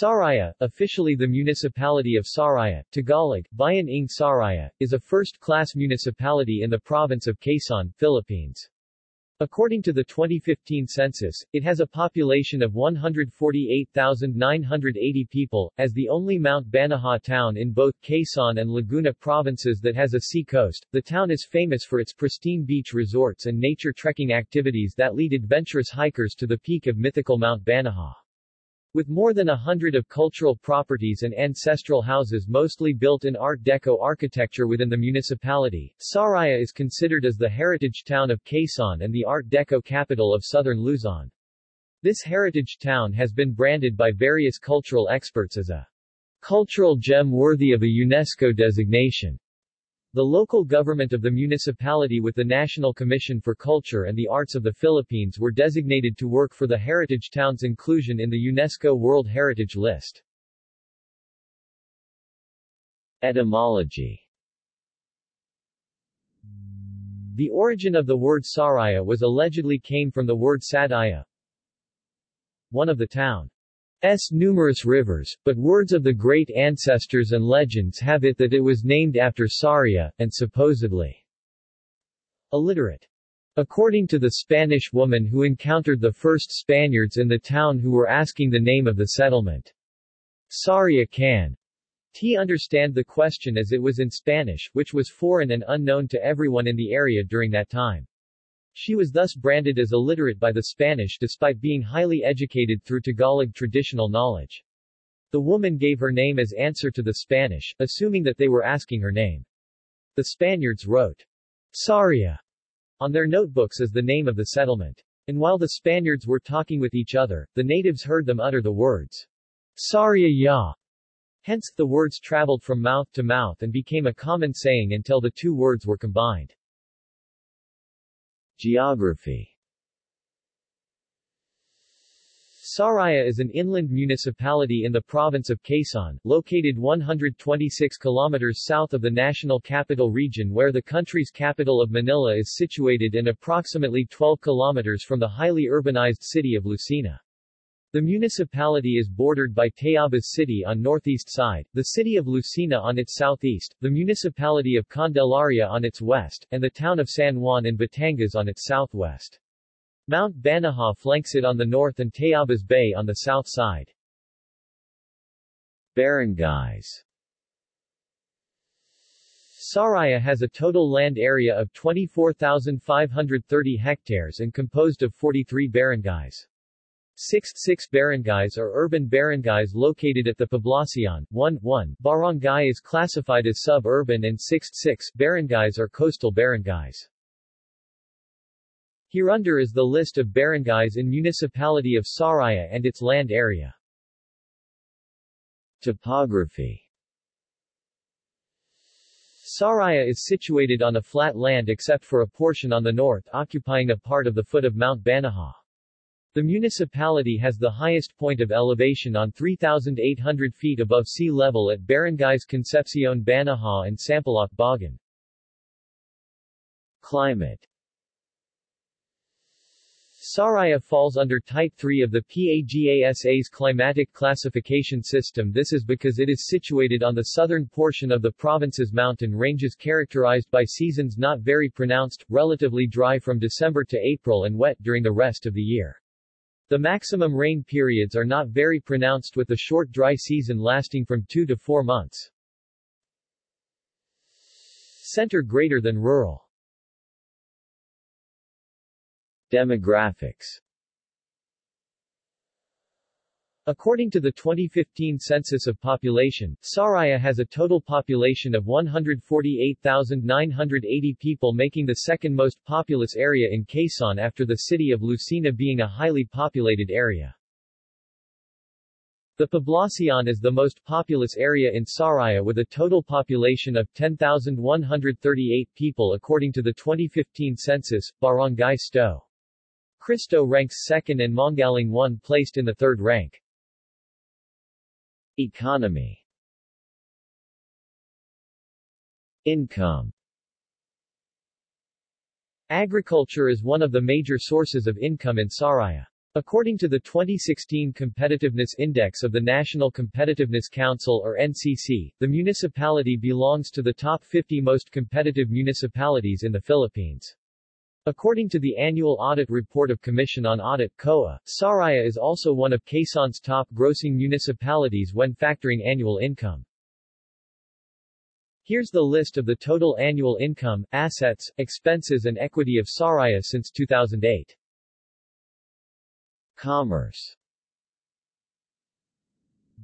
Sariaya, officially the municipality of Sariaya, Tagalog, Bayan ng Sariaya, is a first-class municipality in the province of Quezon, Philippines. According to the 2015 census, it has a population of 148,980 people, as the only Mount Banahaw town in both Quezon and Laguna provinces that has a sea coast. The town is famous for its pristine beach resorts and nature trekking activities that lead adventurous hikers to the peak of mythical Mount Banahaw. With more than a hundred of cultural properties and ancestral houses mostly built in Art Deco architecture within the municipality, Sariaya is considered as the heritage town of Quezon and the Art Deco capital of southern Luzon. This heritage town has been branded by various cultural experts as a cultural gem worthy of a UNESCO designation. The local government of the municipality with the National Commission for Culture and the Arts of the Philippines were designated to work for the heritage town's inclusion in the UNESCO World Heritage List. Etymology The origin of the word Sariaya was allegedly came from the word Sadaya, one of the town S numerous rivers, but words of the great ancestors and legends have it that it was named after Saria, and supposedly illiterate. According to the Spanish woman who encountered the first Spaniards in the town who were asking the name of the settlement. Saria can T understand the question as it was in Spanish, which was foreign and unknown to everyone in the area during that time. She was thus branded as illiterate by the Spanish despite being highly educated through Tagalog traditional knowledge. The woman gave her name as answer to the Spanish, assuming that they were asking her name. The Spaniards wrote Saria on their notebooks as the name of the settlement. And while the Spaniards were talking with each other, the natives heard them utter the words Saria ya. Hence, the words traveled from mouth to mouth and became a common saying until the two words were combined. Geography Sariaya is an inland municipality in the province of Quezon, located 126 kilometers south of the national capital region where the country's capital of Manila is situated and approximately 12 kilometers from the highly urbanized city of Lucena. The municipality is bordered by Tayabas City on northeast side, the city of Lucena on its southeast, the municipality of Candelaria on its west, and the town of San Juan in Batangas on its southwest. Mount Banahaw flanks it on the north and Tayabas Bay on the south side. Barangays Sariaya has a total land area of 24,530 hectares and composed of 43 barangays. Six six barangays are urban barangays located at the Poblacion. 1 1 barangay is classified as suburban and 6 6 barangays are coastal barangays. Hereunder is the list of barangays in municipality of Sariaya and its land area. Topography Sariaya is situated on a flat land except for a portion on the north occupying a part of the foot of Mount Banahaw. The municipality has the highest point of elevation on 3,800 feet above sea level at barangays Concepcion Banahaw and Sampaloc Bogon. Climate Sariaya falls under Type 3 of the PAGASA's climatic classification system this is because it is situated on the southern portion of the province's mountain ranges characterized by seasons not very pronounced, relatively dry from December to April and wet during the rest of the year. The maximum rain periods are not very pronounced with a short dry season lasting from 2 to 4 months. Center greater than rural. Demographics According to the 2015 census of population, Sariaya has a total population of 148,980 people making the second most populous area in Quezon after the city of Lucena being a highly populated area. The Poblacion is the most populous area in Sariaya with a total population of 10,138 people according to the 2015 census, Barangay Sto. Cristo ranks second and Manggalang 1 placed in the third rank. Economy Income Agriculture is one of the major sources of income in Sariaya. According to the 2016 Competitiveness Index of the National Competitiveness Council or NCC, the municipality belongs to the top 50 most competitive municipalities in the Philippines. According to the annual audit report of Commission on Audit COA, Sariaya is also one of Quezon's top grossing municipalities when factoring annual income. Here's the list of the total annual income, assets, expenses and equity of Sariaya since 2008. Commerce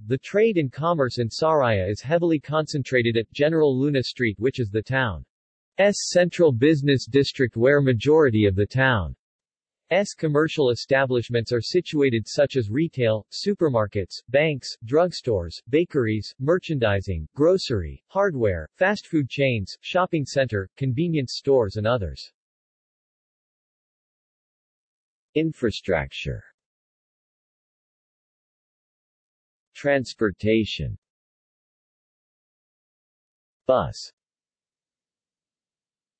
The trade and commerce in Sariaya is heavily concentrated at General Luna Street which is the town's central business district where majority of the town's commercial establishments are situated such as retail, supermarkets, banks, drugstores, bakeries, merchandising, grocery, hardware, fast food chains, shopping center, convenience stores and others. Infrastructure. Transportation. Bus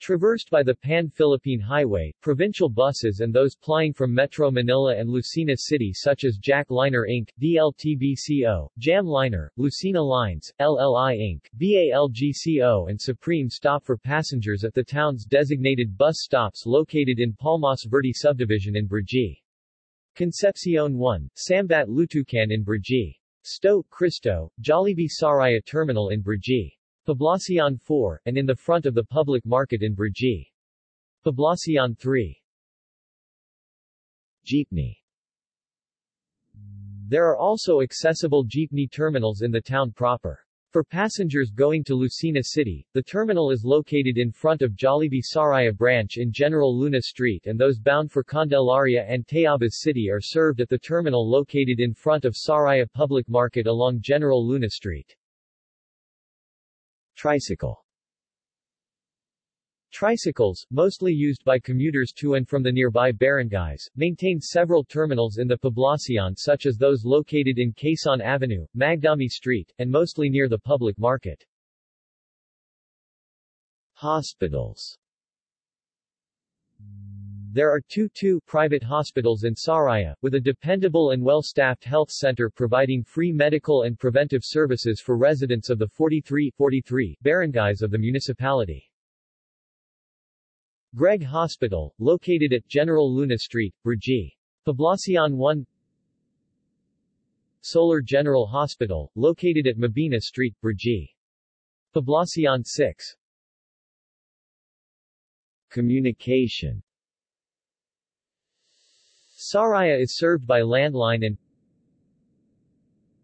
Traversed by the Pan-Philippine Highway, provincial buses and those plying from Metro Manila and Lucena City such as Jack Liner Inc., DLTBCO, Jam Liner, Lucena Lines, LLI Inc., BALGCO and Supreme stop for passengers at the town's designated bus stops located in Palmas Verde subdivision in Brgy. Concepcion 1, Sambat Lutucan in Brgy. Sto, Cristo, Jollibee Sariaya Terminal in Brgy. Poblacion 4, and in the front of the public market in Brgy. Poblacion 3. Jeepney There are also accessible jeepney terminals in the town proper. For passengers going to Lucena City, the terminal is located in front of Jollibee Sariaya branch in General Luna Street and those bound for Candelaria and Tayabas City are served at the terminal located in front of Sariaya Public Market along General Luna Street. Tricycle Tricycles, mostly used by commuters to and from the nearby barangays, maintain several terminals in the Poblacion such as those located in Quezon Avenue, Magdami Street, and mostly near the public market. Hospitals There are two two private hospitals in Sariaya, with a dependable and well-staffed health center providing free medical and preventive services for residents of the 43, 43 barangays of the municipality. Greg Hospital, located at General Luna Street, Brgy. Poblacion 1 Solar General Hospital, located at Mabini Street, Brgy. Poblacion 6 Communication Sariaya is served by landline and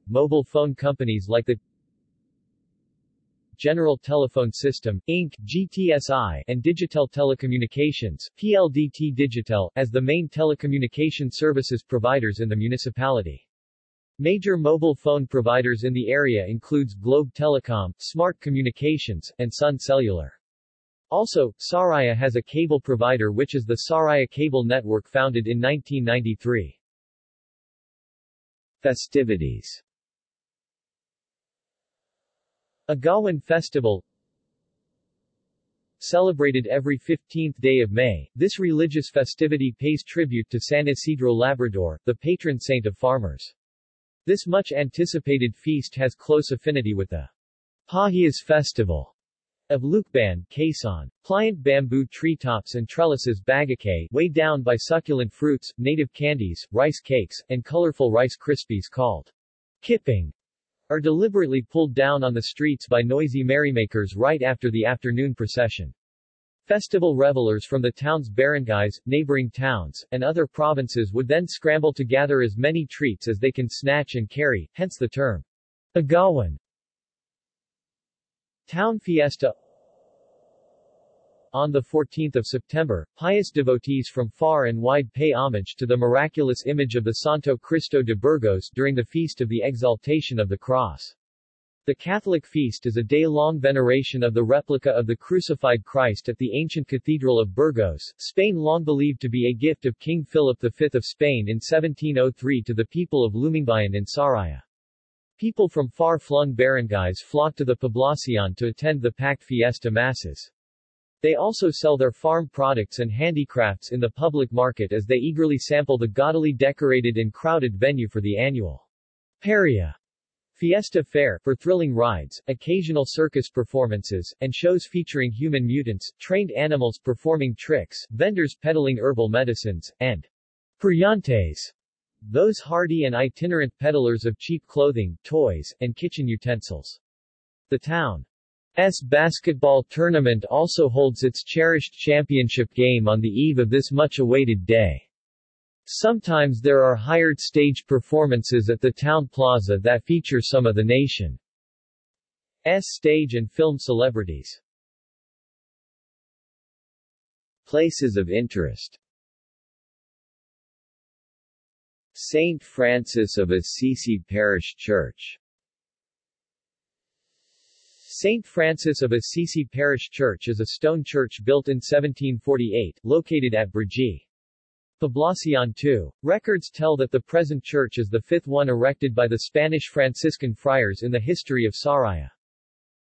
mobile phone companies like the General Telephone System, Inc., GTSI, and Digitel Telecommunications, PLDT Digitel, as the main telecommunication services providers in the municipality. Major mobile phone providers in the area includes Globe Telecom, Smart Communications, and Sun Cellular. Also, Sariaya has a cable provider which is the Sariaya Cable Network founded in 1993. Festivities Agawan Festival Celebrated every 15th day of May, this religious festivity pays tribute to San Isidro Labrador, the patron saint of farmers. This much anticipated feast has close affinity with the Pahiyas Festival of Lucban, Quezon. Pliant bamboo treetops and trellises bagakay weighed down by succulent fruits, native candies, rice cakes, and colorful rice krispies called kiping are deliberately pulled down on the streets by noisy merrymakers right after the afternoon procession. Festival revelers from the town's barangays, neighboring towns, and other provinces would then scramble to gather as many treats as they can snatch and carry, hence the term, agawan. Town Fiesta on 14 September, pious devotees from far and wide pay homage to the miraculous image of the Santo Cristo de Burgos during the Feast of the Exaltation of the Cross. The Catholic feast is a day-long veneration of the replica of the crucified Christ at the ancient Cathedral of Burgos, Spain long believed to be a gift of King Philip V of Spain in 1703 to the people of Lumingbayan in Sariaya. People from far-flung barangays flock to the Poblacion to attend the packed fiesta masses. They also sell their farm products and handicrafts in the public market as they eagerly sample the gaudily decorated and crowded venue for the annual Paria Fiesta Fair, for thrilling rides, occasional circus performances, and shows featuring human mutants, trained animals performing tricks, vendors peddling herbal medicines, and Periantes, those hardy and itinerant peddlers of cheap clothing, toys, and kitchen utensils. The town S basketball tournament also holds its cherished championship game on the eve of this much-awaited day. Sometimes there are hired stage performances at the town plaza that feature some of the nation's stage and film celebrities. Places of interest St. Francis of Assisi Parish Church St. Francis of Assisi Parish Church is a stone church built in 1748, located at Brgy. Poblacion II. Records tell that the present church is the fifth one erected by the Spanish Franciscan friars in the history of Sariaya.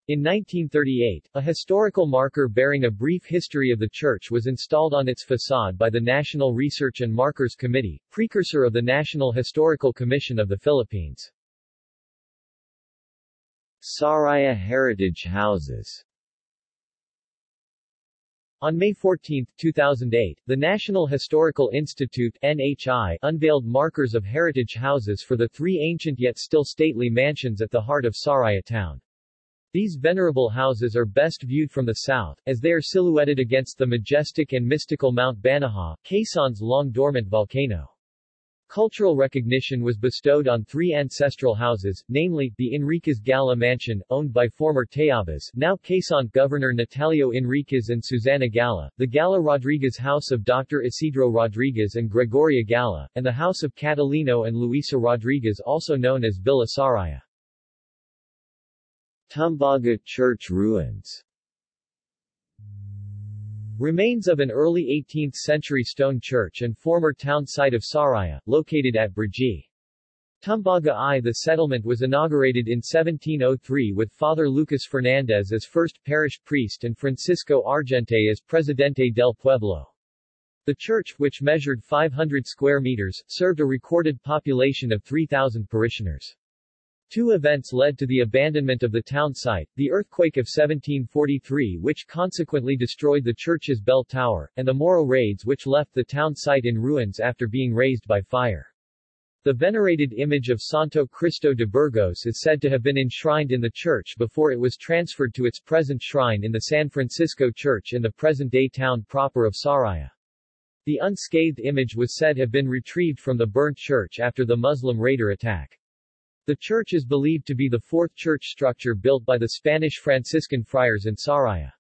In 1938, a historical marker bearing a brief history of the church was installed on its facade by the National Research and Markers Committee, precursor of the National Historical Commission of the Philippines. Sariaya Heritage Houses on May 14, 2008, the National Historical Institute NHI unveiled markers of heritage houses for the three ancient yet still stately mansions at the heart of Sariaya town. These venerable houses are best viewed from the south, as they are silhouetted against the majestic and mystical Mount Banahaw, Quezon's long-dormant volcano. Cultural recognition was bestowed on three ancestral houses, namely, the Enriquez Gala Mansion, owned by former Tayabas now Quezon Governor Natalio Enriquez and Susana Gala, the Gala Rodriguez House of Dr. Isidro Rodriguez and Gregoria Gala, and the House of Catalino and Luisa Rodriguez also known as Villa Sariaya. Tumbaga Church ruins Remains of an early 18th-century stone church and former town site of Sariaya, located at Brgy. Tumbaga I. The settlement was inaugurated in 1703 with Father Lucas Fernandez as first parish priest and Francisco Argente as Presidente del Pueblo. The church, which measured 500 square meters, served a recorded population of 3,000 parishioners. Two events led to the abandonment of the town site, the earthquake of 1743 which consequently destroyed the church's bell tower, and the Moro raids which left the town site in ruins after being razed by fire. The venerated image of Santo Cristo de Burgos is said to have been enshrined in the church before it was transferred to its present shrine in the San Francisco Church in the present-day town proper of Sariaya. The unscathed image was said to have been retrieved from the burnt church after the Muslim raider attack. The church is believed to be the fourth church structure built by the Spanish Franciscan friars in Sariaya.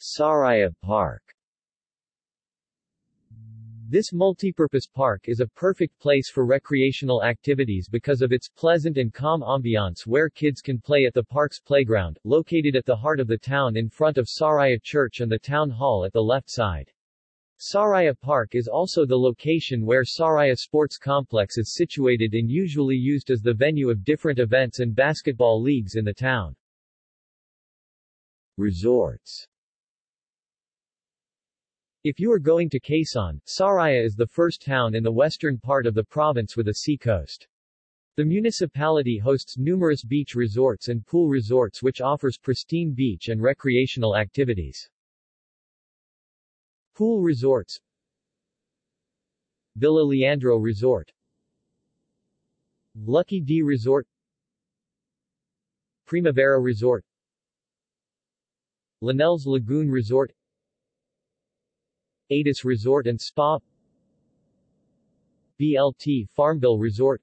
Sariaya Park This multipurpose park is a perfect place for recreational activities because of its pleasant and calm ambiance where kids can play at the park's playground, located at the heart of the town in front of Sariaya Church and the town hall at the left side. Sariaya Park is also the location where Sariaya Sports Complex is situated and usually used as the venue of different events and basketball leagues in the town. Resorts If you are going to Quezon, Sariaya is the first town in the western part of the province with a sea coast. The municipality hosts numerous beach resorts and pool resorts which offers pristine beach and recreational activities. Pool resorts. Villa Leandro Resort. Lucky D Resort. Primavera Resort. Linnell's Lagoon Resort. Adis Resort and Spa. BLT Farmville Resort.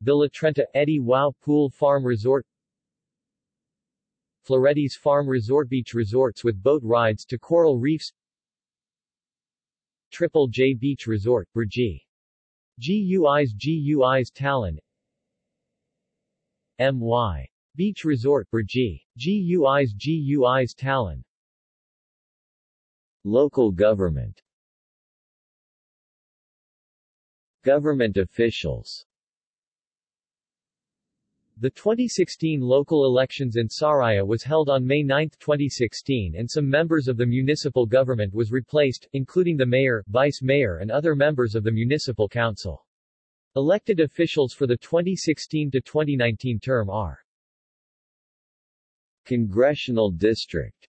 Villa Trenta Eddie Wow Pool Farm Resort Floretti's Farm Resort Beach resorts with boat rides to coral reefs Triple J Beach Resort, Brgy. GUI's GUI's Talon MY. Beach Resort, Brgy. GUI's GUI's Talon Local government Government officials The 2016 local elections in Sariaya was held on May 9, 2016 and some members of the municipal government was replaced, including the mayor, vice mayor and other members of the municipal council. Elected officials for the 2016 to 2019 term are Congressional District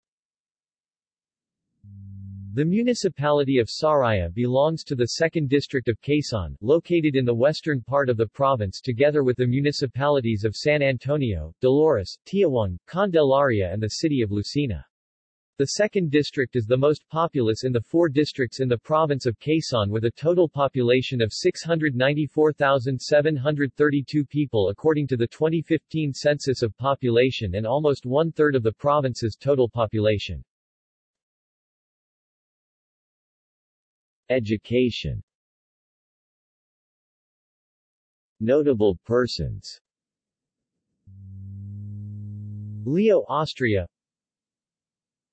the municipality of Sariaya belongs to the 2nd District of Quezon, located in the western part of the province together with the municipalities of San Antonio, Dolores, Tiaong, Candelaria and the city of Lucena. The 2nd District is the most populous in the four districts in the province of Quezon with a total population of 694,732 people according to the 2015 census of population and almost one-third of the province's total population. Education. Notable persons. Leo Austria.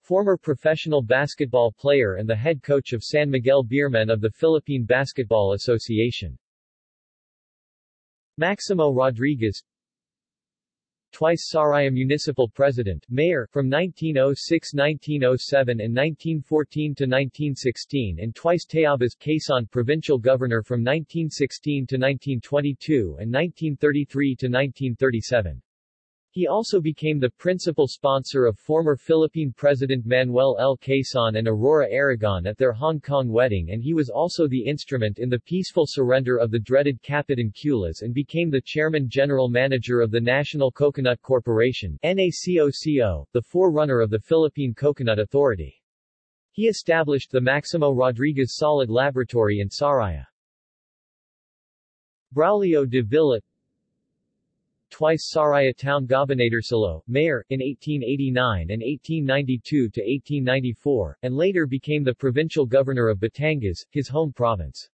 Former professional basketball player and the head coach of San Miguel Beermen of the Philippine Basketball Association. Maximo Rodriguez twice Sariaya Municipal President, Mayor, from 1906-1907 and 1914-1916 and twice Tayabas, Quezon Provincial Governor from 1916 to 1922 and 1933 to 1937. He also became the principal sponsor of former Philippine President Manuel L. Quezon and Aurora Aragon at their Hong Kong wedding and he was also the instrument in the peaceful surrender of the dreaded Kapitan Kulas and became the chairman general manager of the National Coconut Corporation NACOCO, the forerunner of the Philippine Coconut Authority. He established the Maximo Rodriguez Solid Laboratory in Sariaya. Braulio de Villa twice Sariaya Town Gobernadorcillo, mayor, in 1889 and 1892 to 1894, and later became the provincial governor of Batangas, his home province.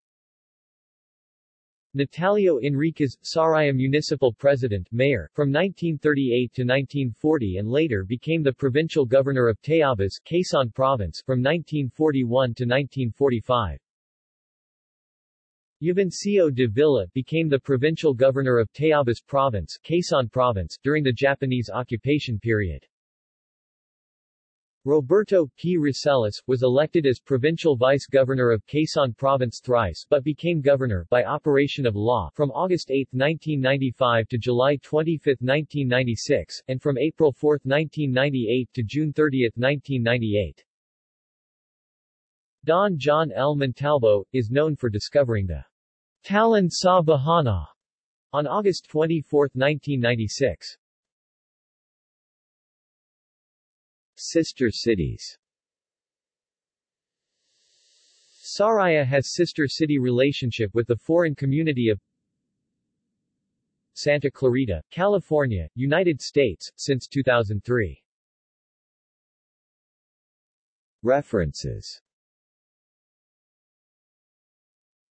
Natalio Enriquez, Sariaya Municipal President, Mayor, from 1938 to 1940 and later became the provincial governor of Tayabas, Quezon Province, from 1941 to 1945. Juvencio de Villa became the provincial governor of Tayabas Province, Quezon Province during the Japanese occupation period. Roberto P. Roselis, was elected as provincial vice-governor of Quezon Province thrice but became governor by operation of law from August 8, 1995 to July 25, 1996, and from April 4, 1998 to June 30, 1998. Don John L. Montalvo, is known for discovering the Talan sa Bahana on August 24, 1996. Sister cities Sariaya has sister city relationship with the foreign community of Santa Clarita, California, United States, since 2003. References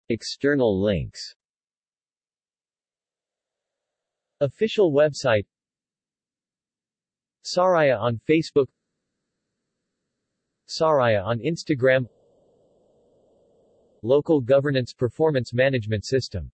External links. Official website. Sariaya on Facebook. Sariaya on Instagram. Local Governance Performance Management System